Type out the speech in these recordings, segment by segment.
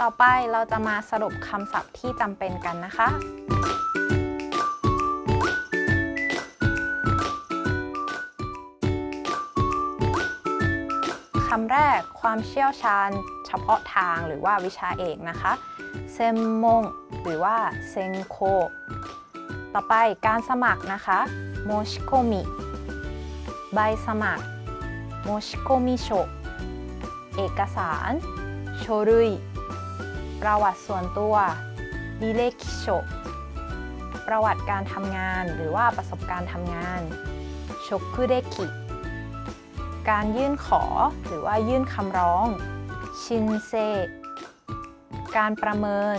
ต่อไปเราจะมาสรุปคำศัพท์ที่จำเป็นกันนะคะ คำแรกความเชี่ยวชาญเฉพาะทางหรือว่าวิชาเอกนะคะ เซมมง หรือว่าเซงโค ต่อไปการสมัครนะคะโมชิโกมิ ใบสมัครโมชิโกมิโช เอกสาร โชรุย ประวัติส่วนตัวดิเลคิโชประวัติการทำงานหรือว่าประสบการณ์ทำงานโชคุเดคิการยื่นขอหรือว่ายื่นคำร้อง ชินเซ การประเมิน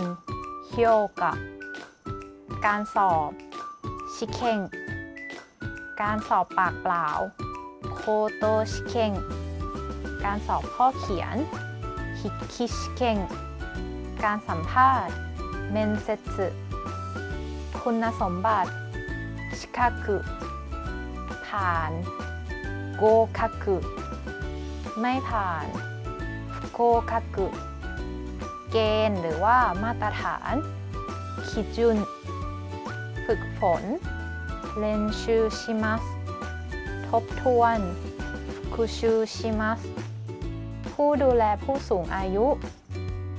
เฮียวกะ การสอบ ชิเคงการสอบปากเปล่า โคโตชิเคงการสอบข้อเขียนฮิคิชิเคง การสัมภาษณ์เมนเซสึคุณสมบัติชิคากุผ่านโกคักุไม่ผ่านโกคักุเกณฑ์หรือว่ามาตรฐานคิจุนฝึกฝนเรียนชูชิมัสทบทวนคุชูชิมัสผู้ดูแลผู้สูงอายุ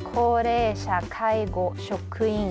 โคเรชาไคโกชกุอิน